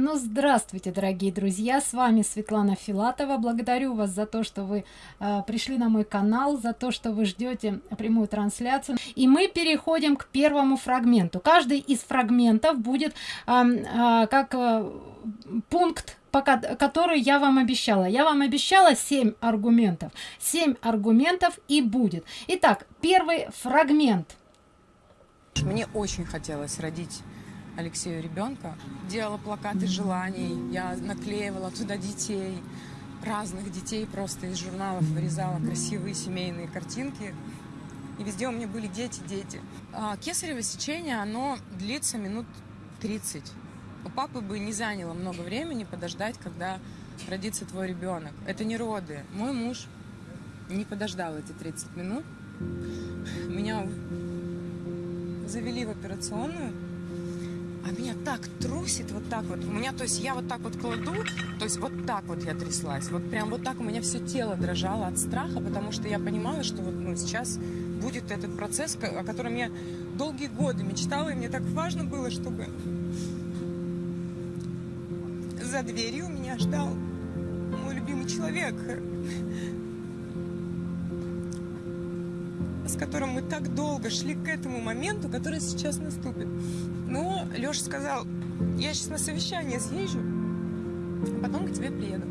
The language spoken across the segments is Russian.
Ну, здравствуйте, дорогие друзья, с вами Светлана Филатова. Благодарю вас за то, что вы э, пришли на мой канал, за то, что вы ждете прямую трансляцию. И мы переходим к первому фрагменту. Каждый из фрагментов будет э, э, как э, пункт пока который я вам обещала я вам обещала 7 аргументов 7 аргументов и будет итак первый фрагмент мне очень хотелось родить Алексею ребенка. Делала плакаты желаний, я наклеивала туда детей, разных детей просто из журналов вырезала красивые семейные картинки. И везде у меня были дети, дети. А кесарево сечение, оно длится минут 30. У папы бы не заняло много времени подождать, когда родится твой ребенок. Это не роды. Мой муж не подождал эти 30 минут. Меня завели в операционную а меня так трусит вот так вот. У меня, то есть я вот так вот кладу, то есть вот так вот я тряслась. Вот прям вот так у меня все тело дрожало от страха, потому что я понимала, что вот ну, сейчас будет этот процесс, о котором я долгие годы мечтала, и мне так важно было, чтобы за дверью меня ждал мой любимый человек, с которым мы так долго шли к этому моменту, который сейчас наступит. Но Леша сказал, я сейчас на совещание съезжу, а потом к тебе приеду.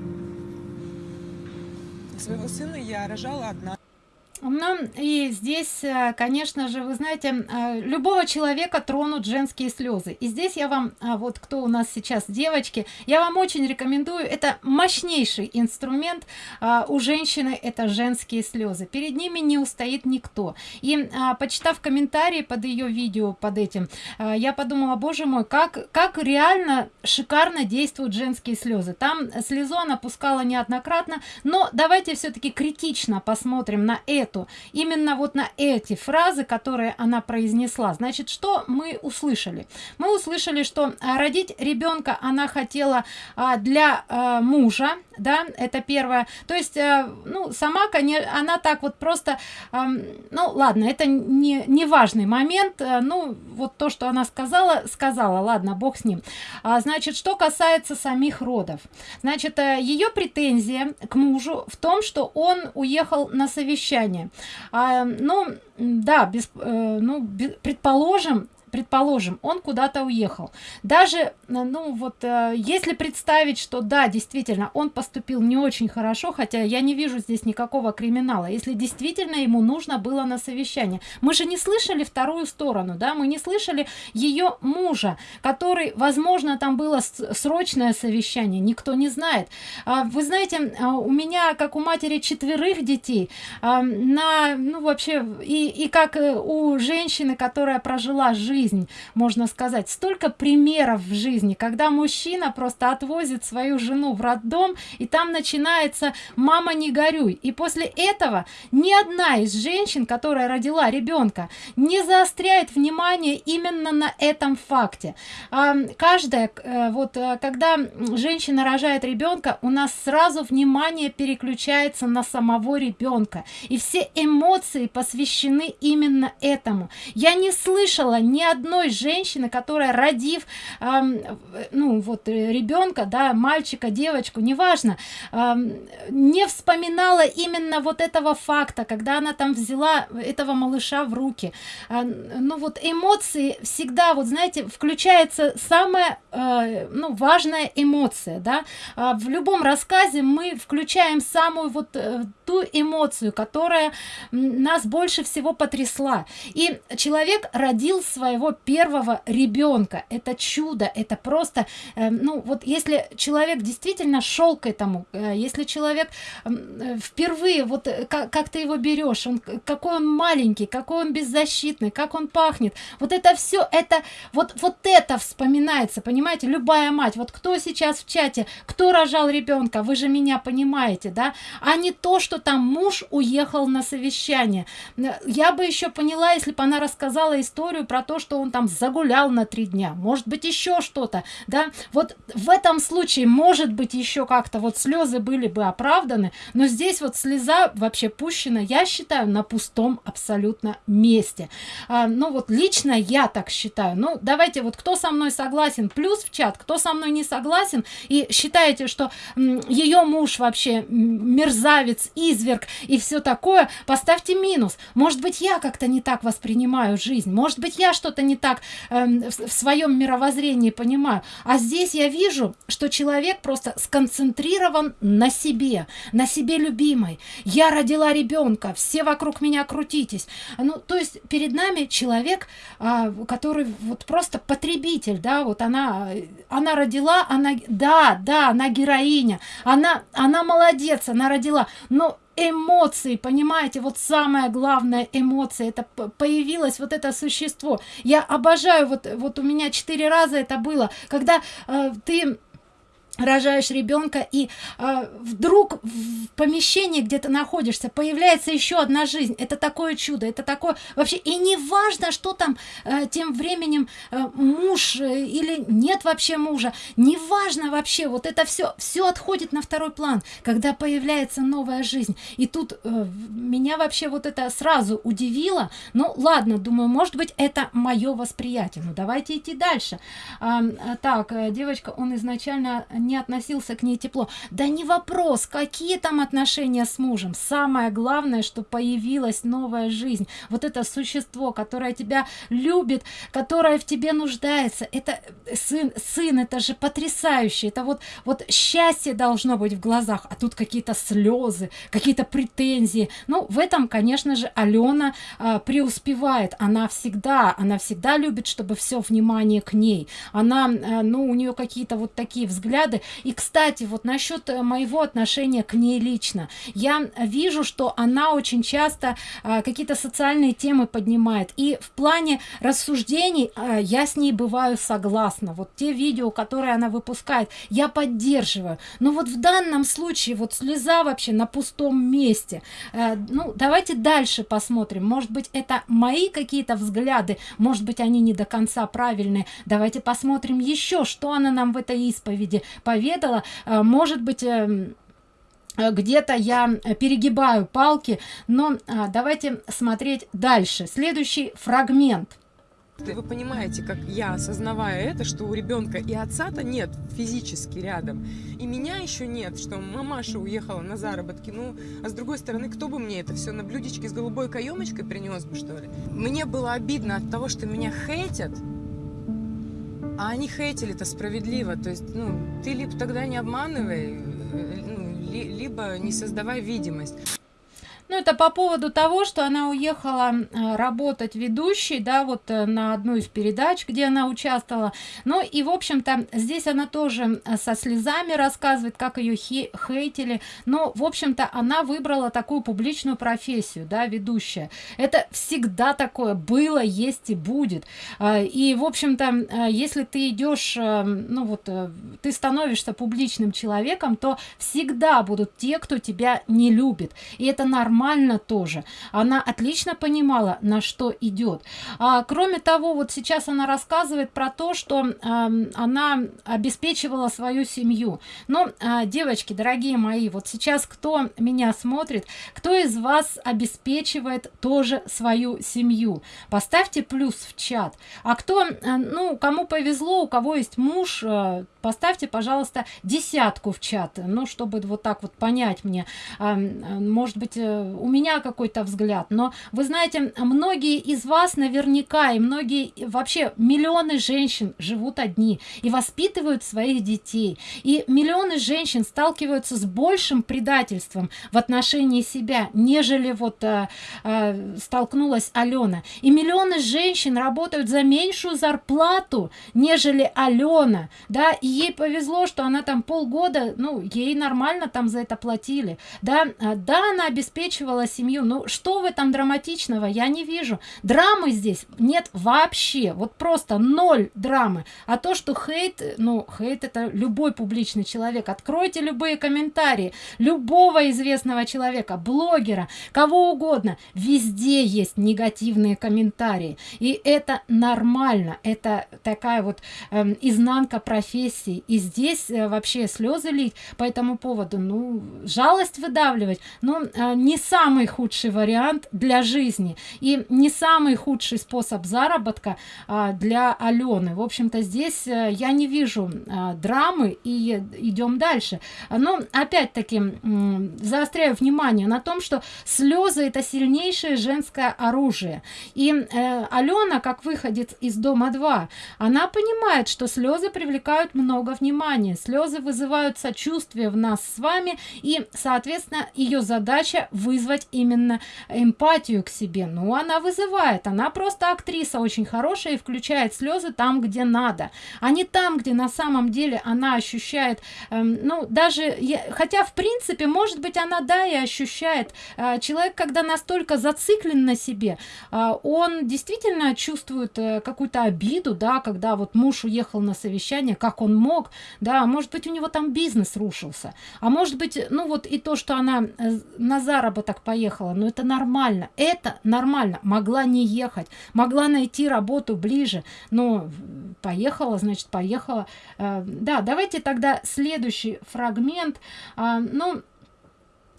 Своего сына я рожала одна. Ну и здесь, э, конечно же, вы знаете, э, любого человека тронут женские слезы. И здесь я вам, а, вот кто у нас сейчас девочки, я вам очень рекомендую, это мощнейший инструмент а, у женщины, это женские слезы. Перед ними не устоит никто. И а, почитав комментарии под ее видео, под этим, я подумала, боже мой, как, как реально шикарно действуют женские слезы. Там слезу она пускала неоднократно, но давайте все-таки критично посмотрим на это эту именно вот на эти фразы которые она произнесла значит что мы услышали? Мы услышали что а, родить ребенка она хотела а, для а, мужа да это первое. То есть ну сама конечно она так вот просто ну ладно это не не важный момент ну вот то что она сказала сказала ладно бог с ним. Значит что касается самих родов. Значит ее претензия к мужу в том что он уехал на совещание плане а, ну да без э, ну без, предположим предположим он куда-то уехал. Даже э, ну вот э, если представить что да действительно он поступил не очень хорошо хотя я не вижу здесь никакого криминала. Если действительно ему нужно было на совещание. Мы же не слышали вторую сторону да мы не слышали ее мужа который возможно там было срочное совещание никто не знает. А, вы знаете а, у меня как у матери четверых детей на ну вообще и и как э, у женщины которая прожила жизнь жизнь можно сказать. Столько примеров в жизни когда мужчина просто отвозит свою жену в роддом и там начинается мама не горюй и после этого ни одна из женщин которая родила ребенка не заостряет внимание именно на этом факте. А, каждая э, вот э, когда женщина рожает ребенка у нас сразу внимание переключается на самого ребенка. И все эмоции посвящены именно этому. Я не слышала ни одной женщины которая родив э, ну вот э, ребенка да мальчика девочку неважно э, не вспоминала именно вот этого факта когда она там взяла этого малыша в руки. Э, ну вот эмоции всегда вот знаете включается самая э, ну важная эмоция да. Э, в любом рассказе мы включаем самую вот э, ту эмоцию которая нас больше всего потрясла. И человек родил своего первого ребенка это чудо это просто э, ну вот если человек действительно шел к этому э, если человек э, впервые вот как, как ты его берешь он какой он маленький какой он беззащитный как он пахнет. Вот это все это вот вот это вспоминается понимаете? Любая мать вот кто сейчас в чате кто рожал ребенка вы же меня понимаете да? А не то что там муж уехал на совещание. Я бы еще поняла если бы она рассказала историю про то что что он там загулял на три дня может быть еще что-то да? Вот в этом случае может быть еще как-то вот слезы были бы оправданы но здесь вот слеза вообще пущена я считаю на пустом абсолютно месте. А, ну вот лично я так считаю. Ну давайте вот кто со мной согласен плюс в чат кто со мной не согласен и считаете что ее муж вообще мерзавец изверг и все такое поставьте минус. Может быть я как-то не так воспринимаю жизнь может быть я что-то не так э, в, в своем мировоззрении понимаю. А здесь я вижу что человек просто сконцентрирован на себе на себе любимой. Я родила ребенка все вокруг меня крутитесь ну то есть перед нами человек а, который вот просто потребитель да вот она она родила она да да она героиня она она молодец она родила но эмоции понимаете вот самое главное эмоции это появилось вот это существо. Я обожаю вот вот у меня четыре раза это было. Когда э, ты рожаешь ребенка и э, вдруг в помещении где то находишься появляется еще одна жизнь. Это такое чудо это такое вообще и не важно что там э, тем временем э, муж э, или нет вообще мужа не важно вообще вот это все все отходит на второй план когда появляется новая жизнь. И тут э, меня вообще вот это сразу удивило. Ну ладно думаю может быть это мое восприятие. Ну давайте идти дальше. А, так э, девочка он изначально не относился к ней тепло. Да не вопрос какие там отношения с мужем. Самое главное что появилась новая жизнь. Вот это существо которое тебя любит которое в тебе нуждается. Это сын сын это же потрясающе. Это вот вот счастье должно быть в глазах а тут какие-то слезы какие-то претензии. Ну в этом конечно же алена а, преуспевает. Она всегда она всегда любит чтобы все внимание к ней. Она а, ну у нее какие-то вот такие взгляды и кстати вот насчет э, моего отношения к ней лично. Я вижу что она очень часто а, какие-то социальные темы поднимает. И в плане рассуждений а, я с ней бываю согласна. Вот те видео которые она выпускает я поддерживаю. Но вот в данном случае вот слеза вообще на пустом месте. А, ну давайте дальше посмотрим. Может быть это мои какие-то взгляды? Может быть они не до конца правильные? Давайте посмотрим еще что она нам в этой исповеди поведала э, может быть эм, где-то я перегибаю палки но а, давайте смотреть дальше следующий фрагмент вы понимаете, как я, осознавая это, что у ребенка и отца-то нет физически рядом, и меня еще нет, что мамаша уехала на заработки, ну, а с другой стороны, кто бы мне это все на блюдечке с голубой каемочкой принес бы, что ли? Мне было обидно от того, что меня хейтят, а они хейтили-то справедливо. То есть, ну, ты либо тогда не обманывай, э, ну, ли, либо не создавай видимость. Ну, это по поводу того, что она уехала э, работать ведущей, да, вот э, на одну из передач, где она участвовала. Ну, и, в общем-то, здесь она тоже э, со слезами рассказывает, как ее хейтили. Но, в общем-то, она выбрала такую публичную профессию, да, ведущая. Это всегда такое было, есть и будет. И, в общем-то, если ты идешь, ну, вот, ты становишься публичным человеком, то всегда будут те, кто тебя не любит. И это нормально нормально тоже. Она отлично понимала на что идет. А, кроме того вот сейчас она рассказывает про то что а, она обеспечивала свою семью. Но а, девочки дорогие мои вот сейчас кто меня смотрит кто из вас обеспечивает тоже свою семью? Поставьте плюс в чат. А кто а, ну кому повезло у кого есть муж а, поставьте пожалуйста десятку в чат. Ну чтобы вот так вот понять мне а, может быть э, у меня какой-то взгляд но вы знаете многие из вас наверняка и многие вообще миллионы женщин живут одни и воспитывают своих детей. И миллионы женщин сталкиваются с большим предательством в отношении себя нежели вот э, э, столкнулась алена. И миллионы женщин работают за меньшую зарплату нежели алена да и ей повезло что она там полгода ну ей нормально там за это платили да. Да она обеспечила раскручивала семью. Ну что в этом драматичного? Я не вижу. Драмы здесь нет вообще. Вот просто ноль драмы. А то что хейт ну хейт это любой публичный человек. Откройте любые комментарии любого известного человека блогера кого угодно. Везде есть негативные комментарии. И это нормально. Это такая вот э, изнанка профессии. И здесь э, вообще слезы лить по этому поводу. Ну жалость выдавливать. Но э, не самый худший вариант для жизни и не самый худший способ заработка э, для алены. В общем-то здесь э, я не вижу э, драмы и идем дальше. Но опять-таки заостряю внимание на том что слезы это сильнейшее женское оружие. И э, алена как выходит из дома 2 она понимает что слезы привлекают много внимания слезы вызывают сочувствие в нас с вами и соответственно ее задача вызвать именно эмпатию к себе. Ну она вызывает. Она просто актриса очень хорошая и включает слезы там где надо. А не там где на самом деле она ощущает эм, ну даже я, хотя в принципе может быть она да и ощущает э, человек когда настолько зациклен на себе э, он действительно чувствует э, какую-то обиду да когда вот муж уехал на совещание как он мог да может быть у него там бизнес рушился. А может быть ну вот и то что она э, на заработок поехала. Но это нормально это нормально. Могла не ехать могла найти работу ближе но поехала значит поехала. Э, да давайте тогда следующий фрагмент. А, ну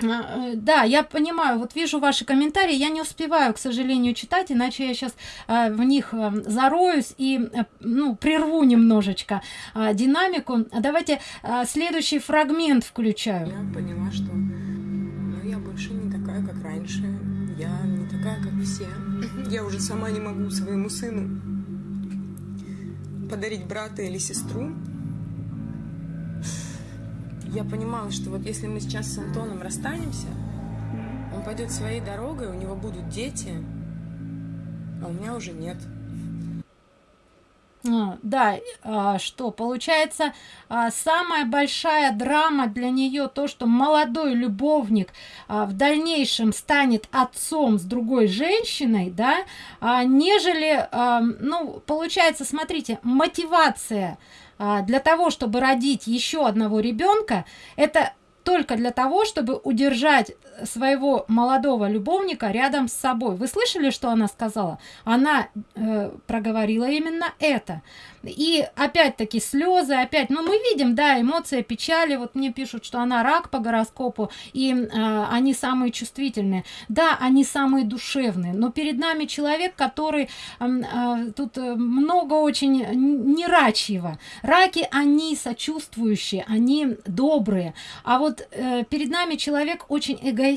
э, да я понимаю вот вижу ваши комментарии я не успеваю к сожалению читать иначе я сейчас э, в них э, зароюсь и э, ну прерву немножечко э, динамику. Давайте э, следующий фрагмент включаю. Я поняла, что ну, я больше не такая, как раньше. Я не такая, как все. Я уже сама не могу своему сыну подарить брата или сестру. Я понимала, что вот если мы сейчас с Антоном расстанемся, он пойдет своей дорогой, у него будут дети, а у меня уже нет. Да а, что получается а, самая большая драма для нее то что молодой любовник а, в дальнейшем станет отцом с другой женщиной да нежели ну получается смотрите мотивация для того чтобы родить еще одного ребенка это только для того чтобы удержать своего молодого любовника рядом с собой. Вы слышали что она сказала? Она э, проговорила именно это. И опять-таки слезы опять ну мы видим да эмоция печали. Вот мне пишут что она рак по гороскопу и э, они самые чувствительные. Да они самые душевные но перед нами человек который э, э, тут много очень не рачьего раки они сочувствующие они добрые. А вот э, перед нами человек очень эгоистичный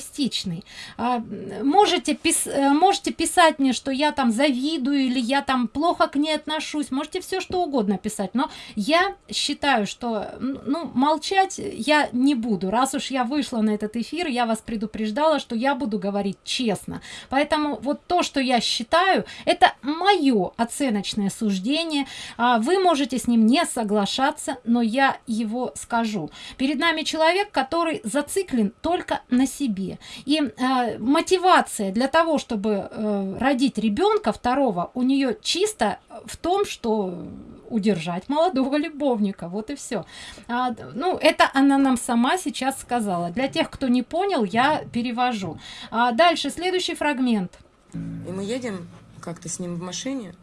э, можете пис э, можете писать мне что я там завидую или я там плохо к ней отношусь. Можете все что угодно писать но я считаю что ну молчать я не буду. Раз уж я вышла на этот эфир я вас предупреждала что я буду говорить честно. Поэтому вот то что я считаю это мое оценочное суждение. А вы можете с ним не соглашаться но я его скажу. Перед нами человек который зациклен только на себе и э, мотивация для того чтобы э, родить ребенка второго у нее чисто в том что удержать молодого любовника. Вот и все а, ну это она нам сама сейчас сказала. Для тех кто не понял я перевожу. А дальше следующий фрагмент. И мы едем как-то с ним в машине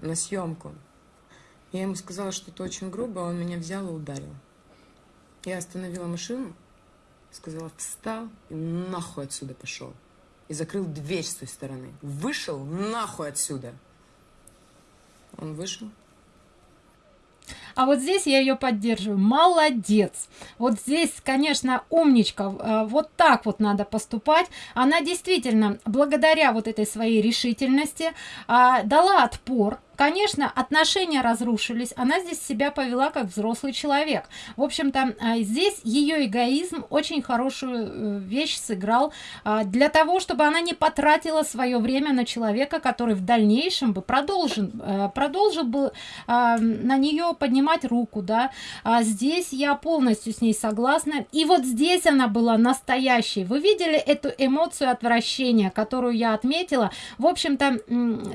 на съемку. Я ему сказала что-то очень грубо, он меня взял и ударил. Я остановила машину, сказала встал и нахуй отсюда пошел. И закрыл дверь с той стороны. Вышел нахуй отсюда. Он вышел. а вот здесь я ее поддерживаю молодец вот здесь конечно умничка э, вот так вот надо поступать она действительно благодаря вот этой своей решительности а, дала отпор конечно отношения разрушились она здесь себя повела как взрослый человек. В общем-то а, здесь ее эгоизм очень хорошую э, вещь сыграл а, для того чтобы она не потратила свое время на человека который в дальнейшем бы продолжил э, продолжил бы а, на нее поднимать руку да. Здесь я полностью с ней согласна. И вот здесь она была настоящей. Вы видели эту эмоцию отвращения которую я отметила? В общем-то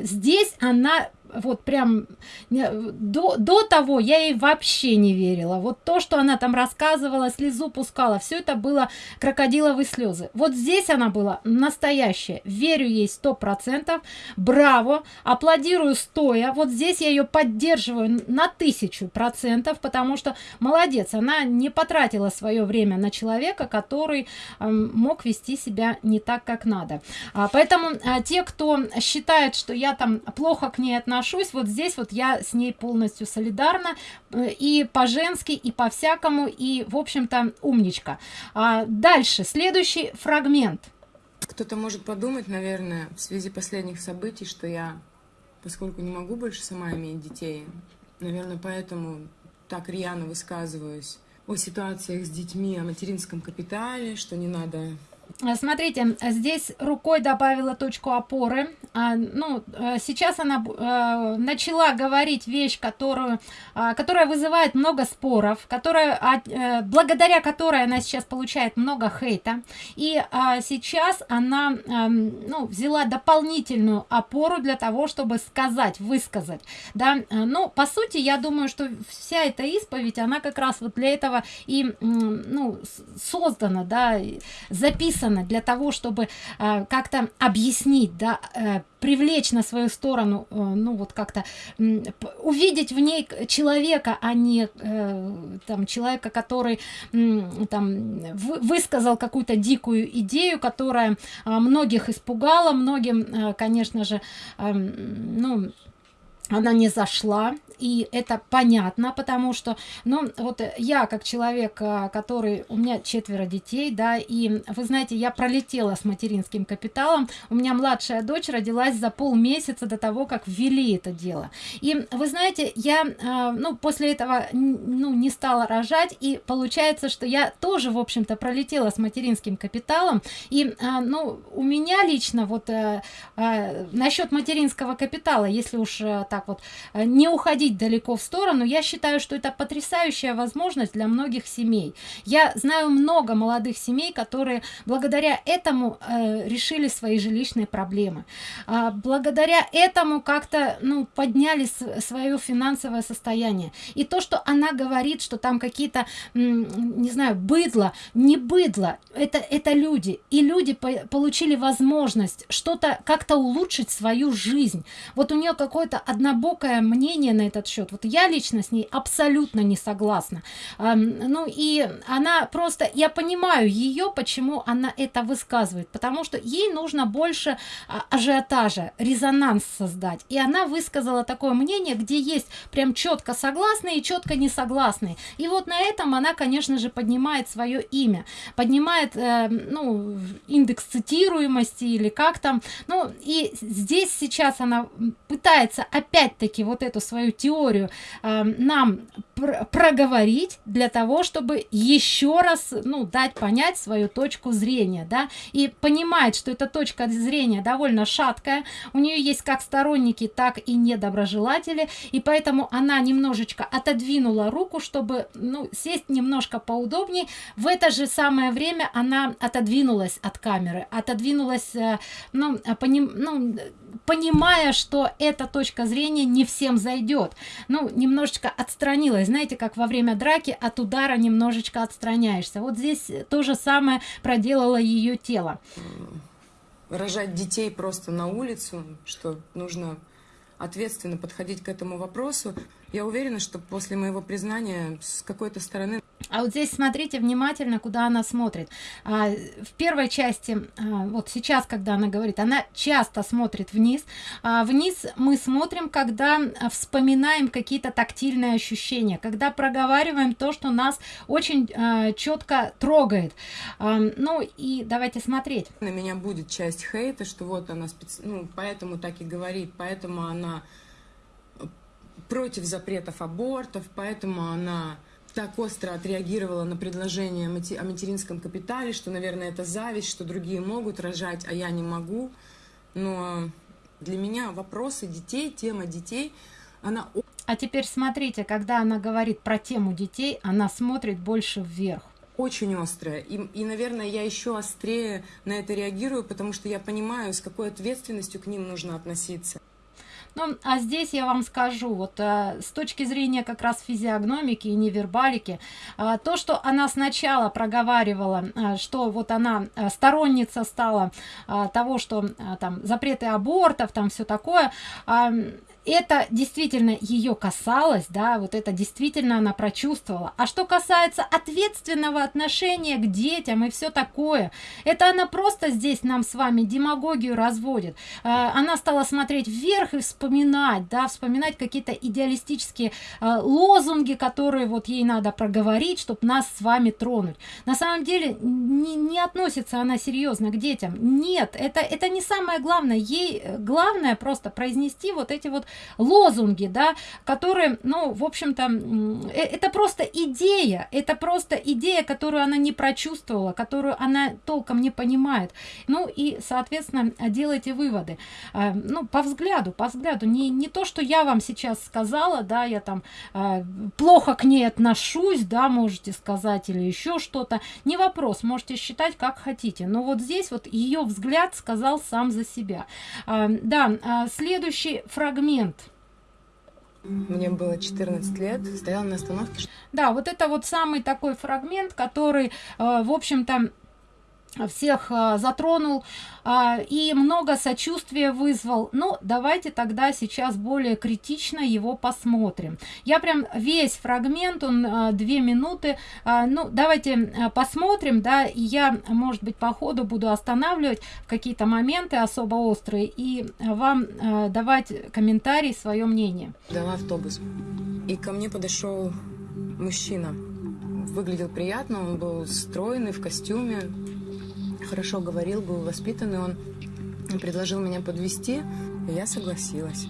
здесь она вот прям до, до того я ей вообще не верила. Вот то что она там рассказывала слезу пускала все это было крокодиловые слезы. Вот здесь она была настоящая. Верю ей сто процентов. Браво! Аплодирую стоя. Вот здесь я ее поддерживаю на тысячу процентов потому что молодец она не потратила свое время на человека который э, мог вести себя не так как надо. А, поэтому а, те кто считает что я там плохо к ней отношусь отношусь вот здесь вот я с ней полностью солидарна э, и по-женски и по-всякому и в общем-то умничка. А дальше следующий фрагмент. Кто-то может подумать наверное в связи последних событий что я поскольку не могу больше сама иметь детей наверное поэтому так рьяно высказываюсь о ситуациях с детьми о материнском капитале что не надо смотрите здесь рукой добавила точку опоры. А, ну э, сейчас она а, начала говорить вещь которую а, которая вызывает много споров которая а, благодаря которой она сейчас получает много хейта. И а, сейчас она а, ну, взяла дополнительную опору для того чтобы сказать высказать. Да ну по сути я думаю что вся эта исповедь она как раз вот для этого и ну создана да записана написано для того чтобы э, как-то объяснить да э, привлечь на свою сторону э, ну вот как-то э, увидеть в ней человека а не э, там человека который э, там высказал какую-то дикую идею которая э, многих испугала многим э, конечно же э, ну она не зашла и это понятно потому что ну вот я как человек а, который у меня четверо детей да и вы знаете я пролетела с материнским капиталом. У меня младшая дочь родилась за полмесяца до того как ввели это дело. И вы знаете я а, ну после этого ну не стала рожать и получается что я тоже в общем-то пролетела с материнским капиталом. И а, ну у меня лично вот э, насчет материнского капитала если уж э, так вот э, не уходить далеко в сторону. Я считаю что это потрясающая возможность для многих семей. Я знаю много молодых семей которые благодаря этому э, решили свои жилищные проблемы. А, благодаря этому как-то ну подняли свое финансовое состояние. И то что она говорит что там какие-то не знаю быдло не быдло это это люди. И люди по получили возможность что-то как-то улучшить свою жизнь. Вот у нее какое-то однобокое мнение на это этот счет. Вот я лично с ней абсолютно не согласна. Ну и она просто я понимаю ее почему она это высказывает потому что ей нужно больше а, ажиотажа резонанс создать. И она высказала такое мнение где есть прям четко согласные и четко не согласные и вот на этом она конечно же поднимает свое имя поднимает э, ну индекс цитируемости или как там. Ну и здесь сейчас она пытается опять-таки вот эту свою теорию э, нам пр проговорить для того чтобы еще раз ну дать понять свою точку зрения да. И понимает что эта точка зрения довольно шаткая у нее есть как сторонники так и недоброжелатели и поэтому она немножечко отодвинула руку чтобы ну сесть немножко поудобнее в это же самое время она отодвинулась от камеры отодвинулась э, ну, поним, ну понимая что эта точка зрения не всем зайдет ну немножечко отстранилась знаете как во время драки от удара немножечко отстраняешься. Вот здесь то же самое проделало ее тело. Рожать детей просто на улицу что нужно ответственно подходить к этому вопросу. Я уверена что после моего признания с какой-то стороны а вот здесь смотрите внимательно куда она смотрит. А, в первой части а, вот сейчас когда она говорит она часто смотрит вниз. А, вниз мы смотрим когда вспоминаем какие-то тактильные ощущения когда проговариваем то что нас очень а, четко трогает. А, ну и давайте смотреть. На меня будет часть хейта что вот она специ... ну поэтому так и говорит поэтому она против запретов абортов, поэтому она так остро отреагировала на предложение о материнском капитале, что, наверное, это зависть, что другие могут рожать, а я не могу. Но для меня вопросы детей, тема детей, она... А теперь смотрите, когда она говорит про тему детей, она смотрит больше вверх очень острая. И, и, наверное, я еще острее на это реагирую, потому что я понимаю, с какой ответственностью к ним нужно относиться. Ну, а здесь я вам скажу, вот э, с точки зрения как раз физиогномики и невербалики, э, то, что она сначала проговаривала, э, что вот она э, сторонница стала э, того, что э, там запреты абортов, там все такое, э, это действительно ее касалось, да, вот это действительно она прочувствовала. А что касается ответственного отношения к детям и все такое, это она просто здесь нам с вами демагогию разводит. Э, она стала смотреть вверх и вспоминать, да, вспоминать какие-то идеалистические э, лозунги, которые вот ей надо проговорить, чтобы нас с вами тронуть. На самом деле не, не относится она серьезно к детям. Нет, это, это не самое главное. Ей э, главное просто произнести вот эти вот лозунги, да, которые, ну, в общем-то, э, это просто идея, это просто идея, которую она не прочувствовала, которую она толком не понимает. Ну и, соответственно, делайте выводы. А, ну, по взгляду, по взгляду, не, не то, что я вам сейчас сказала, да, я там а, плохо к ней отношусь, да, можете сказать, или еще что-то, не вопрос, можете считать как хотите, но вот здесь вот ее взгляд сказал сам за себя. А, да, следующий фрагмент – мне было 14 лет, стояла на остановке. Да, вот это вот самый такой фрагмент, который, э, в общем-то, всех а, затронул а, и много сочувствия вызвал. Ну давайте тогда сейчас более критично его посмотрим. Я прям весь фрагмент он а, две минуты. Ну давайте посмотрим да и я может быть по ходу буду останавливать какие-то моменты особо острые и вам давать комментарий свое мнение. Дала автобус и ко мне подошел мужчина. Выглядел приятно он был стройный в костюме хорошо говорил, был воспитанный, он предложил меня подвести, и я согласилась.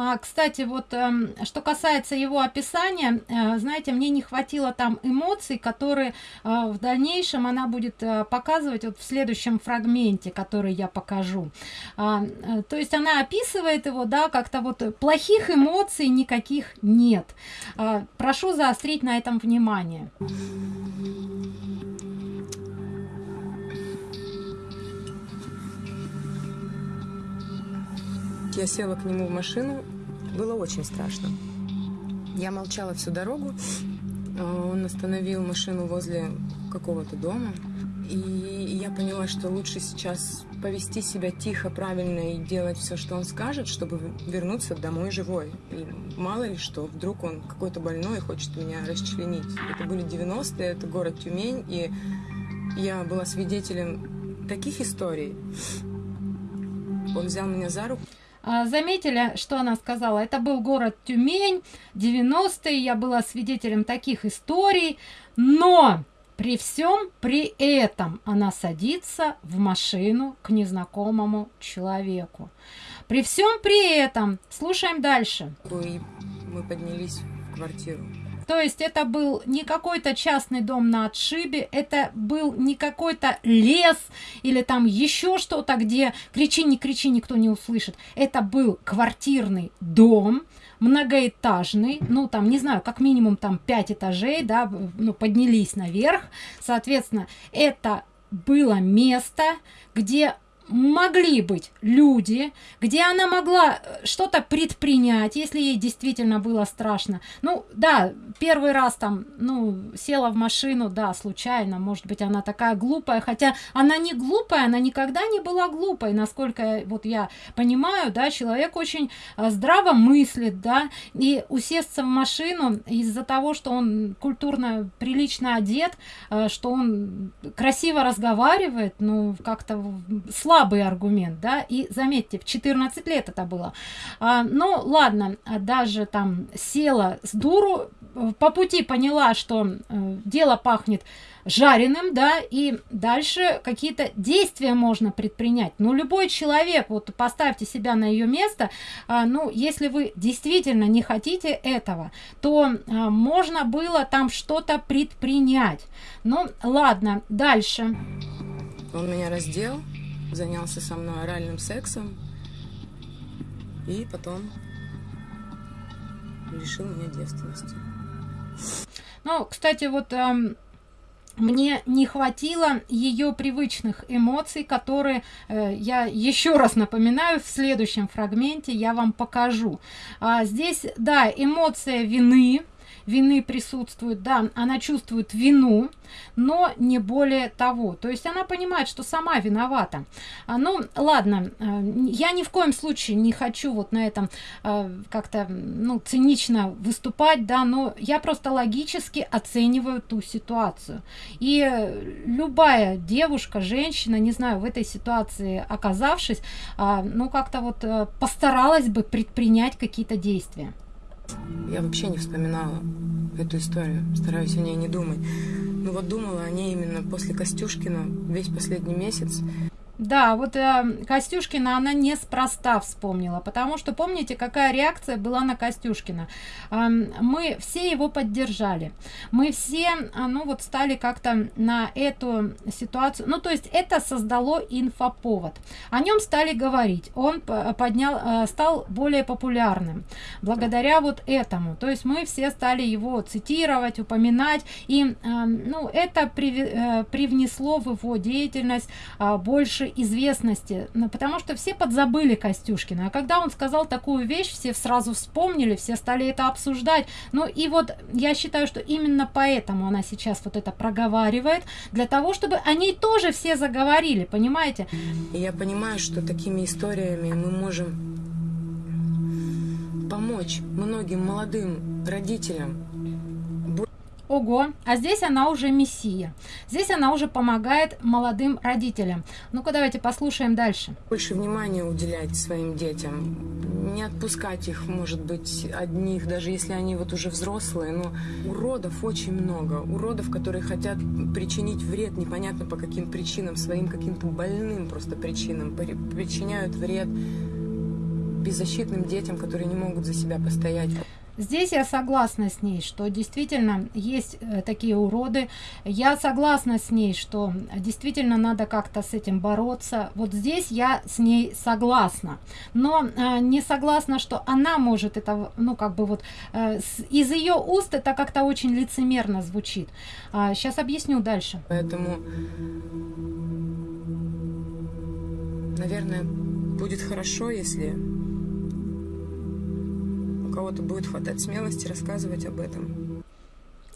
А, кстати, вот э, что касается его описания, э, знаете, мне не хватило там эмоций, которые э, в дальнейшем она будет э, показывать вот в следующем фрагменте, который я покажу. А, то есть она описывает его, да, как-то вот плохих эмоций никаких нет. А, прошу заострить на этом внимание. Я села к нему в машину. Было очень страшно. Я молчала всю дорогу. А, он остановил машину возле какого-то дома. И я поняла, что лучше сейчас повести себя тихо, правильно и делать все, что он скажет, чтобы вернуться домой живой. И мало ли что, вдруг он какой-то больной и хочет меня расчленить. Это были 90-е, это город Тюмень, и я была свидетелем таких историй. Он взял меня за руку. А, заметили, что она сказала? Это был город Тюмень, 90-е, я была свидетелем таких историй, но при всем при этом она садится в машину к незнакомому человеку. При всем при этом, слушаем дальше. Мы поднялись в квартиру. То есть это был не какой-то частный дом на отшибе, это был не какой-то лес или там еще что-то, где кричи, не кричи, никто не услышит. Это был квартирный дом, многоэтажный, ну там, не знаю, как минимум там 5 этажей, да, ну поднялись наверх. Соответственно, это было место, где могли быть люди, где она могла э, что-то предпринять, если ей действительно было страшно. Ну, да, первый раз там, ну, села в машину, да, случайно, может быть, она такая глупая, хотя она не глупая, она никогда не была глупой, насколько вот я понимаю, да, человек очень э, здраво мыслит, да, и усесться в машину из-за того, что он культурно, прилично одет, э, что он красиво разговаривает, ну, как-то слабо слабый аргумент да и заметьте в 14 лет это было. А, ну ладно даже там села с дуру по пути поняла что э, дело пахнет жареным да и дальше какие-то действия можно предпринять. Ну любой человек вот поставьте себя на ее место а, ну если вы действительно не хотите этого то а, можно было там что-то предпринять. Ну ладно дальше. Он меня раздел занялся со мной оральным сексом. И потом лишил меня девственности. Ну кстати вот эм, мне не хватило ее привычных эмоций которые э, я еще раз напоминаю в следующем фрагменте я вам покажу. А, здесь да эмоция вины вины присутствует да она чувствует вину но не более того. То есть она понимает что сама виновата. А, ну ладно э, я ни в коем случае не хочу вот на этом э, как-то ну цинично выступать да но я просто логически оцениваю ту ситуацию. И любая девушка женщина не знаю в этой ситуации оказавшись а, ну как-то вот э, постаралась бы предпринять какие-то действия я вообще не вспоминала эту историю, стараюсь о ней не думать. Ну вот думала о ней именно после Костюшкина весь последний месяц. Да, вот э, Костюшкина она неспроста вспомнила, потому что помните, какая реакция была на Костюшкина? Э, мы все его поддержали, мы все, э, ну вот стали как-то на эту ситуацию, ну то есть это создало инфоповод, о нем стали говорить, он поднял, э, стал более популярным благодаря вот этому, то есть мы все стали его цитировать, упоминать, и э, ну это при, э, привнесло в его деятельность э, больше известности ну, потому что все подзабыли костюшкина. А когда он сказал такую вещь все сразу вспомнили все стали это обсуждать. Ну и вот я считаю что именно поэтому она сейчас вот это проговаривает для того чтобы они тоже все заговорили понимаете? Я понимаю что такими историями мы можем помочь многим молодым родителям Ого, а здесь она уже мессия. Здесь она уже помогает молодым родителям. Ну-ка давайте послушаем дальше. Больше внимания уделять своим детям. Не отпускать их, может быть, одних, даже если они вот уже взрослые. Но уродов очень много. Уродов, которые хотят причинить вред непонятно по каким причинам, своим каким-то больным просто причинам. Причиняют вред беззащитным детям, которые не могут за себя постоять. Здесь я согласна с ней, что действительно есть э, такие уроды. Я согласна с ней, что действительно надо как-то с этим бороться. Вот здесь я с ней согласна. Но э, не согласна, что она может это, ну как бы вот э, с, из ее уст это как-то очень лицемерно звучит. А, сейчас объясню дальше. Поэтому, наверное, будет хорошо, если кого-то будет хватать смелости рассказывать об этом.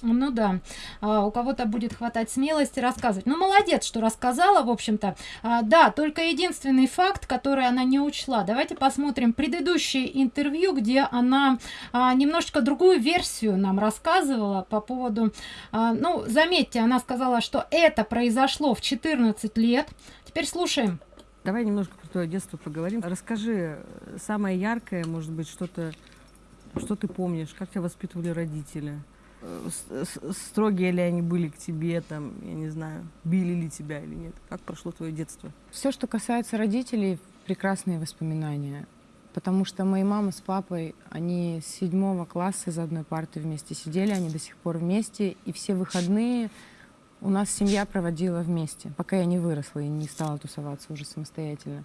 Ну да, а, у кого-то будет хватать смелости рассказывать. Ну молодец, что рассказала, в общем-то. А, да, только единственный факт, который она не учла. Давайте посмотрим предыдущее интервью, где она а, немножечко другую версию нам рассказывала по поводу... А, ну, заметьте, она сказала, что это произошло в 14 лет. Теперь слушаем. Давай немножко про твое детство поговорим. Расскажи э, самое яркое, может быть, что-то что ты помнишь? Как тебя воспитывали родители? Э, строгие ли они были к тебе, там, я не знаю, били ли тебя или нет? Как прошло твое детство? Все, что касается родителей, прекрасные воспоминания. Потому что мои мама с папой, они с седьмого класса за одной партой вместе сидели, они до сих пор вместе, и все выходные у нас семья проводила вместе, пока я не выросла и не стала тусоваться уже самостоятельно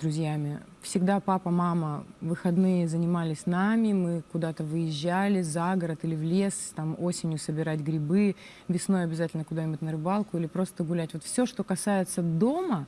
друзьями. Всегда папа, мама выходные занимались нами, мы куда-то выезжали за город или в лес, там осенью собирать грибы, весной обязательно куда-нибудь на рыбалку или просто гулять. Вот все, что касается дома,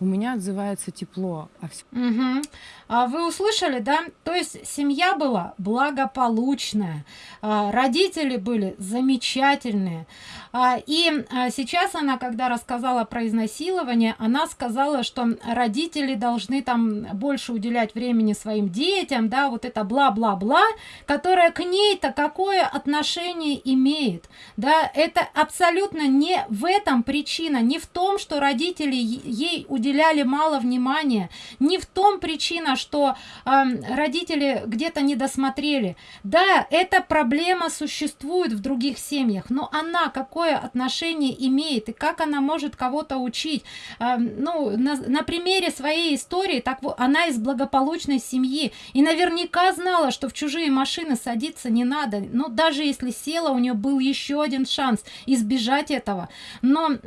у меня отзывается тепло. А, все... угу. а вы услышали, да? То есть семья была благополучная, а, родители были замечательные. А, и а, сейчас она, когда рассказала про изнасилование, она сказала, что родители должны там больше уделять времени своим детям, да, вот это бла-бла-бла, которое к ней-то какое отношение имеет, да, это абсолютно не в этом причина, не в том, что родители ей уделяют уделяли мало внимания. Не в том причина, что э, родители где-то не досмотрели. Да, эта проблема существует в других семьях, но она какое отношение имеет и как она может кого-то учить? Э, ну, на, на примере своей истории, так вот, она из благополучной семьи и наверняка знала, что в чужие машины садиться не надо. Но даже если села, у нее был еще один шанс избежать этого. Но э,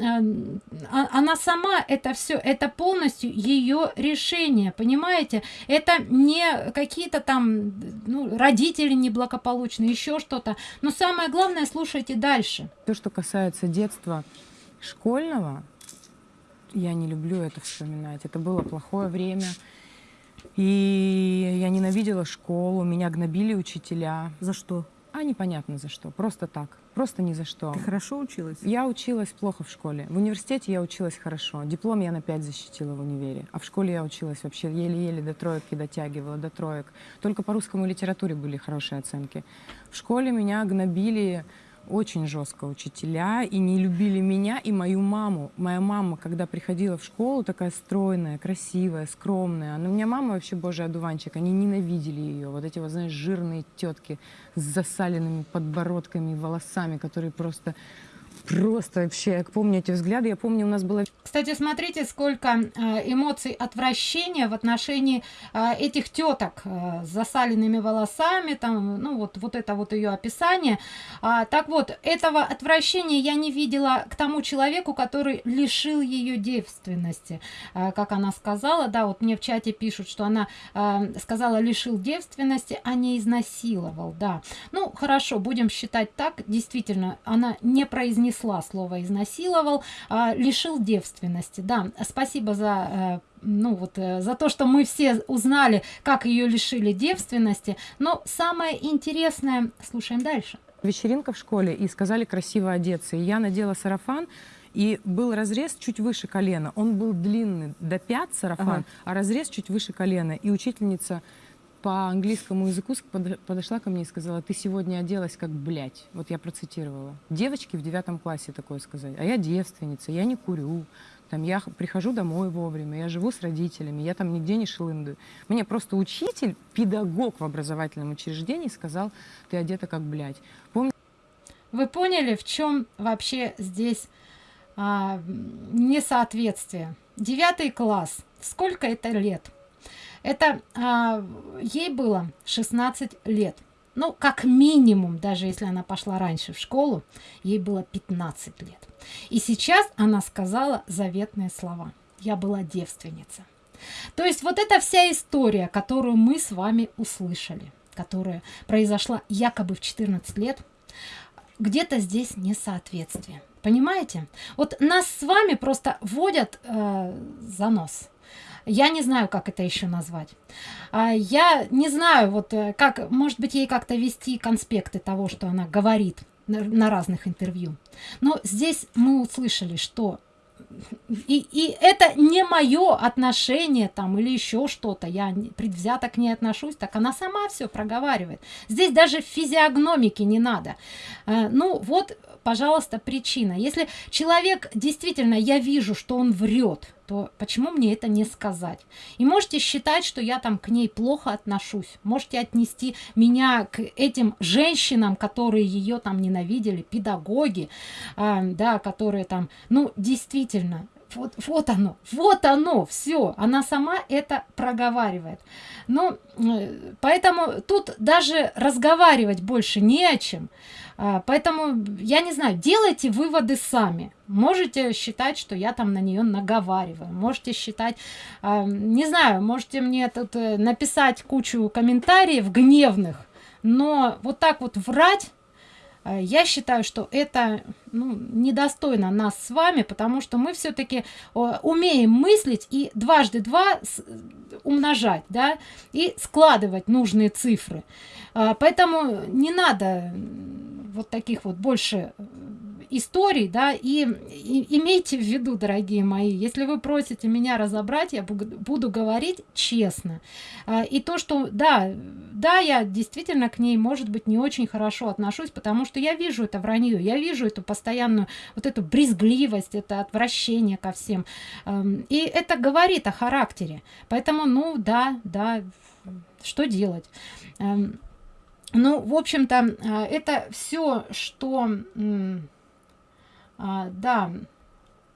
она сама это все, это полностью ее решение, понимаете? Это не какие-то там ну, родители неблагополучные, еще что-то. Но самое главное, слушайте дальше. То, что касается детства школьного, я не люблю это вспоминать. Это было плохое время. И я ненавидела школу, меня гнобили учителя. За что? А непонятно за что, просто так, просто ни за что. Ты хорошо училась? Я училась плохо в школе. В университете я училась хорошо. Диплом я на 5 защитила в универе. А в школе я училась вообще еле-еле до троек дотягивала, до троек. Только по русскому литературе были хорошие оценки. В школе меня гнобили очень жестко учителя и не любили меня и мою маму. Моя мама, когда приходила в школу, такая стройная, красивая, скромная. Но у меня мама вообще божий одуванчик, они ненавидели ее. Вот эти вот, знаешь, жирные тетки с засаленными подбородками и волосами, которые просто Просто вообще, я помню эти взгляды, я помню, у нас было... Кстати, смотрите, сколько э, эмоций отвращения в отношении э, этих теток э, с засаленными волосами, там, ну вот, вот это вот ее описание. А, так вот, этого отвращения я не видела к тому человеку, который лишил ее девственности. Как она сказала, да, вот мне в чате пишут, что она сказала лишил девственности, а не изнасиловал, да. Ну, хорошо, будем считать так, действительно, она не произнесла произнесла слово изнасиловал, а, лишил девственности. Да, спасибо за э, ну вот э, за то, что мы все узнали, как ее лишили девственности. Но самое интересное, слушаем дальше. Вечеринка в школе, и сказали красиво одеться. И я надела сарафан, и был разрез чуть выше колена. Он был длинный до пят сарафан, ага. а разрез чуть выше колена. И учительница по английскому языку подошла ко мне и сказала, ты сегодня оделась как блядь. Вот я процитировала. Девочки в девятом классе такое сказали. А я девственница, я не курю. Там, я прихожу домой вовремя, я живу с родителями, я там нигде не шелындую. Мне просто учитель, педагог в образовательном учреждении сказал, ты одета как блядь. Помни... Вы поняли, в чем вообще здесь а, несоответствие? Девятый класс. Сколько это лет? Это а, ей было 16 лет. Ну, как минимум, даже если она пошла раньше в школу, ей было 15 лет. И сейчас она сказала заветные слова. Я была девственница. То есть вот эта вся история, которую мы с вами услышали, которая произошла якобы в 14 лет, где-то здесь несоответствие. Понимаете? Вот нас с вами просто вводят э, за нос. Я не знаю, как это еще назвать. А, я не знаю, вот э, как, может быть, ей как-то вести конспекты того, что она говорит на разных интервью. Но здесь мы услышали, что и, и это не мое отношение там или еще что-то, я предвзято к ней отношусь, так она сама все проговаривает. Здесь даже физиогномики не надо. А, ну вот пожалуйста, причина. Если человек действительно, я вижу, что он врет, то почему мне это не сказать? И можете считать, что я там к ней плохо отношусь. Можете отнести меня к этим женщинам, которые ее там ненавидели, педагоги, э, да, которые там, ну, действительно, вот, вот оно, вот оно, все, она сама это проговаривает. Ну, э, поэтому тут даже разговаривать больше не о чем. А, поэтому, я не знаю, делайте выводы сами. Можете считать, что я там на нее наговариваю. Можете считать, а, не знаю, можете мне тут э, написать кучу комментариев гневных. Но вот так вот врать Э, я считаю, что это ну, недостойно нас с вами, потому что мы все-таки умеем мыслить и дважды два умножать, да, и складывать нужные цифры. Э, поэтому не надо вот таких вот больше историй да и, и имейте в виду дорогие мои если вы просите меня разобрать я буду говорить честно. А, и то что да да я действительно к ней может быть не очень хорошо отношусь потому что я вижу это вранье я вижу эту постоянную вот эту брезгливость это отвращение ко всем. И это говорит о характере. Поэтому ну да да что делать? Эм, ну в общем-то а, это все что а, да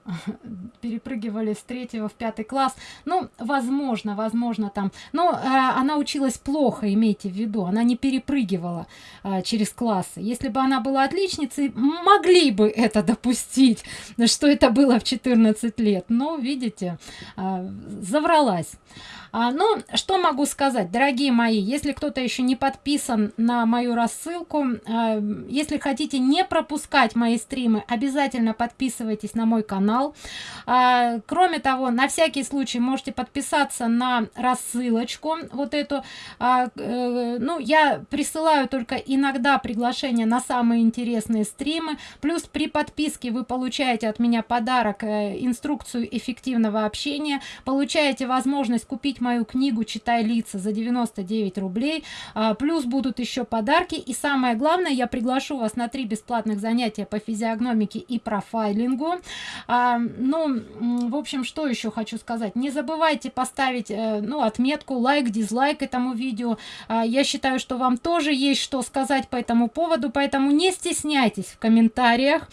перепрыгивали с третьего в пятый класс. Ну возможно возможно там. Но э, она училась плохо имейте в виду. Она не перепрыгивала э, через классы если бы она была отличницей могли бы это допустить что это было в 14 лет. Но видите э, завралась. А, ну что могу сказать дорогие мои? Если кто-то еще не подписан на мою рассылку а, если хотите не пропускать мои стримы обязательно подписывайтесь на мой канал а, кроме того на всякий случай можете подписаться на рассылочку вот эту. А, э, ну я присылаю только иногда приглашение на самые интересные стримы. Плюс при подписке вы получаете от меня подарок э, инструкцию эффективного общения. Получаете возможность купить мою книгу читай лица за 99 рублей. А, плюс будут еще подарки. И самое главное я приглашу вас на три бесплатных занятия по физиогномике и профайлингу. А, ну в общем что еще хочу сказать? Не забывайте поставить э, ну отметку лайк дизлайк этому видео. А, я считаю что вам тоже есть что сказать по этому поводу поэтому не стесняйтесь в комментариях.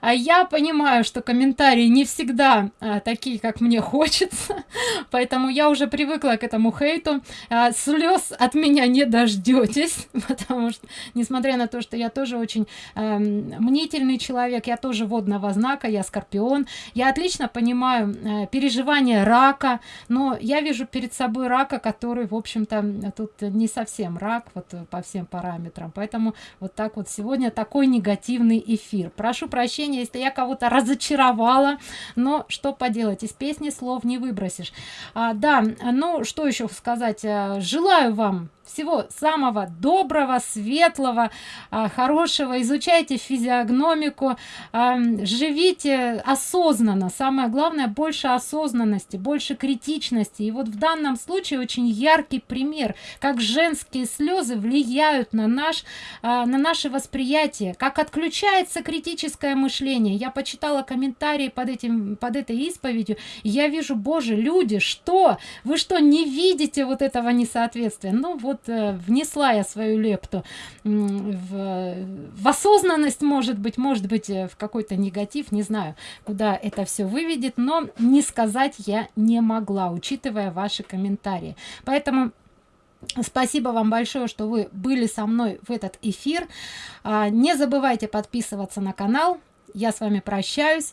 А я понимаю что комментарии не всегда а, такие как мне хочется поэтому я уже привык привыкла к этому хейту. А, слез от меня не дождетесь потому что несмотря на то что я тоже очень э, мнительный человек я тоже водного знака я скорпион я отлично понимаю э, переживания рака но я вижу перед собой рака который в общем-то тут не совсем рак вот по всем параметрам. Поэтому вот так вот сегодня такой негативный эфир. Прошу прощения если я кого-то разочаровала но что поделать из песни слов не выбросишь. А, да ну что еще сказать э, желаю вам всего самого доброго светлого а, хорошего. Изучайте физиогномику а, живите осознанно. Самое главное больше осознанности больше критичности. И вот в данном случае очень яркий пример как женские слезы влияют на наш а, на наше восприятие как отключается критическое мышление. Я почитала комментарии под этим под этой исповедью я вижу боже люди что? Вы что не видите вот этого несоответствия? Ну вот вот э, внесла я свою лепту в, в осознанность может быть может быть э, в какой-то негатив не знаю куда это все выведет но не сказать я не могла учитывая ваши комментарии поэтому Спасибо вам большое, что вы были со мной в этот эфир. А, не забывайте подписываться на канал. Я с вами прощаюсь.